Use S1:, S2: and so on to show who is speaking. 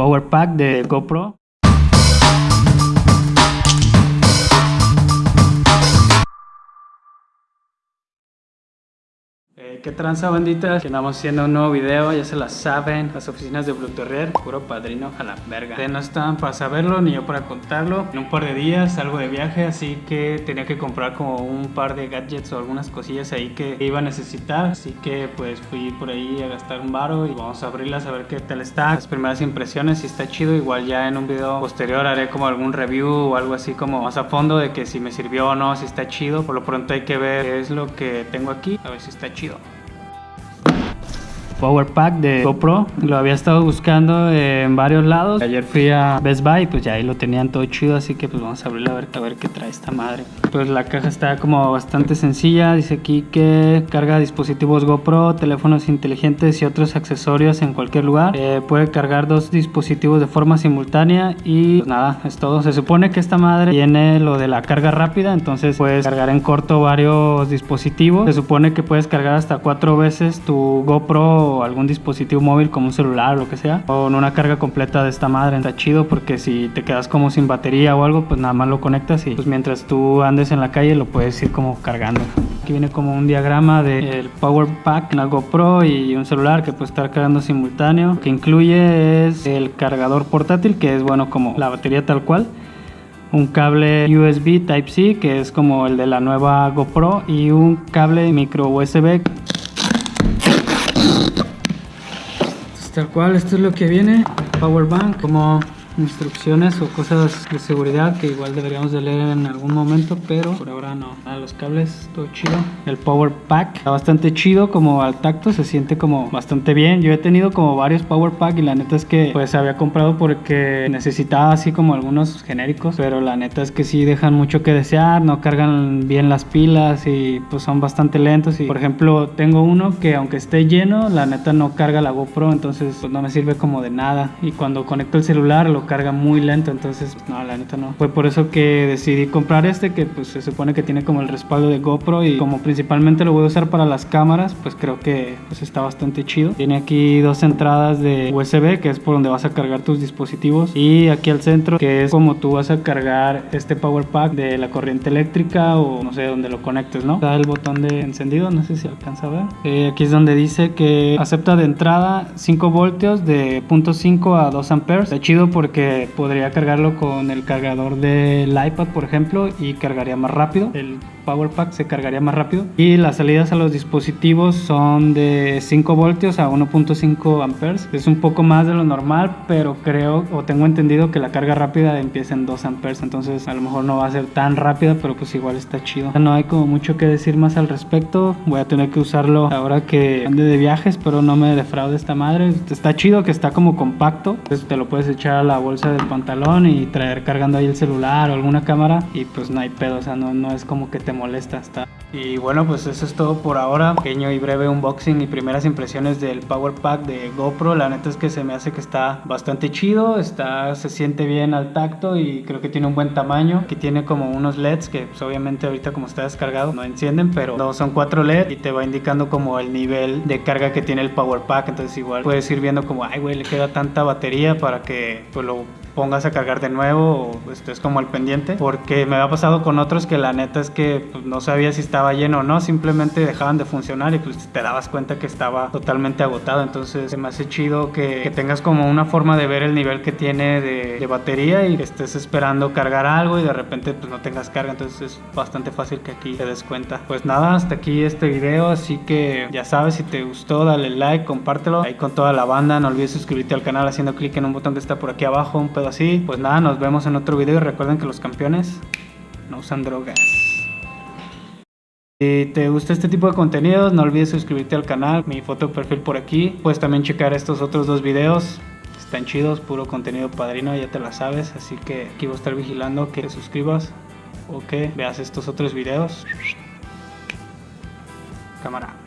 S1: Power Pack de GoPro. Eh, ¿Qué tranza bandita? Que andamos haciendo un nuevo video, ya se la saben, las oficinas de Blue Terrier, puro padrino a la verga. Ustedes no están para saberlo ni yo para contarlo. En un par de días salgo de viaje, así que tenía que comprar como un par de gadgets o algunas cosillas ahí que iba a necesitar. Así que pues fui por ahí a gastar un baro y vamos a abrirlas a ver qué tal está. Las primeras impresiones, si está chido, igual ya en un video posterior haré como algún review o algo así como más a fondo de que si me sirvió o no, si está chido. Por lo pronto hay que ver qué es lo que tengo aquí, a ver si está chido. 드디어 Power Pack de GoPro. Lo había estado buscando en varios lados. Ayer fui a Best Buy, pues ya ahí lo tenían todo chido, así que pues vamos a abrirlo a ver, a ver qué trae esta madre. Pues la caja está como bastante sencilla. Dice aquí que carga dispositivos GoPro, teléfonos inteligentes y otros accesorios en cualquier lugar. Eh, puede cargar dos dispositivos de forma simultánea y pues nada, es todo. Se supone que esta madre tiene lo de la carga rápida, entonces puedes cargar en corto varios dispositivos. Se supone que puedes cargar hasta cuatro veces tu GoPro algún dispositivo móvil como un celular o lo que sea con una carga completa de esta madre. Está chido porque si te quedas como sin batería o algo pues nada más lo conectas y pues mientras tú andes en la calle lo puedes ir como cargando. Aquí viene como un diagrama del power pack una GoPro y un celular que puede estar cargando simultáneo que incluye es el cargador portátil que es bueno como la batería tal cual un cable USB Type-C que es como el de la nueva GoPro y un cable micro USB tal cual esto es lo que viene power bank como instrucciones o cosas de seguridad que igual deberíamos de leer en algún momento, pero por ahora no. A los cables, todo chido. El power pack está bastante chido, como al tacto se siente como bastante bien. Yo he tenido como varios power pack y la neta es que pues había comprado porque necesitaba así como algunos genéricos, pero la neta es que sí dejan mucho que desear, no cargan bien las pilas y pues son bastante lentos y por ejemplo tengo uno que aunque esté lleno, la neta no carga la GoPro, entonces pues no me sirve como de nada y cuando conecto el celular lo carga muy lento, entonces no, la neta no. Fue por eso que decidí comprar este que pues se supone que tiene como el respaldo de GoPro y como principalmente lo voy a usar para las cámaras, pues creo que pues está bastante chido. Tiene aquí dos entradas de USB que es por donde vas a cargar tus dispositivos y aquí al centro que es como tú vas a cargar este power pack de la corriente eléctrica o no sé dónde lo conectes, ¿no? Está el botón de encendido, no sé si alcanza a ver. Eh, aquí es donde dice que acepta de entrada 5 voltios de 0.5 a 2 amperes. Está chido porque que podría cargarlo con el cargador del iPad, por ejemplo, y cargaría más rápido. El Power Pack se cargaría más rápido. Y las salidas a los dispositivos son de 5 voltios a 1.5 amperes. Es un poco más de lo normal, pero creo o tengo entendido que la carga rápida empieza en 2 amperes. Entonces a lo mejor no va a ser tan rápida, pero pues igual está chido. No hay como mucho que decir más al respecto. Voy a tener que usarlo ahora que ande de viajes, pero no me defraude esta madre. Está chido que está como compacto. Entonces te lo puedes echar a la bolsa del pantalón y traer cargando ahí el celular o alguna cámara. Y pues no hay pedo, o sea, no, no es como que te molesta hasta. Y bueno, pues eso es todo por ahora. Pequeño y breve unboxing y primeras impresiones del Power Pack de GoPro. La neta es que se me hace que está bastante chido, está, se siente bien al tacto y creo que tiene un buen tamaño. Aquí tiene como unos LEDs que pues, obviamente ahorita como está descargado no encienden, pero son cuatro LED y te va indicando como el nivel de carga que tiene el Power Pack. Entonces igual puedes ir viendo como, ay güey, le queda tanta batería para que pues lo pongas a cargar de nuevo o estés como al pendiente porque me ha pasado con otros que la neta es que pues, no sabía si estaba lleno o no simplemente dejaban de funcionar y pues te dabas cuenta que estaba totalmente agotado. Entonces se me hace chido que, tengas como una forma de ver el nivel que tiene de, batería y que estés esperando cargar algo y de repente pues no tengas carga. Entonces es bastante fácil que aquí te des cuenta. Pues nada hasta aquí este video así que ya sabes si te gustó dale like compártelo. Ahí con toda la banda no olvides suscribirte al canal haciendo clic en un botón que está por aquí abajo así. Pues nada, nos vemos en otro video y recuerden que los campeones no usan drogas. Si te gusta este tipo de contenidos, no olvides suscribirte al canal, mi foto de perfil por aquí. Puedes también checar estos otros dos videos. Están chidos, puro contenido padrino, ya te la sabes. Así que aquí voy a estar vigilando que te suscribas o que veas estos otros videos. Cámara.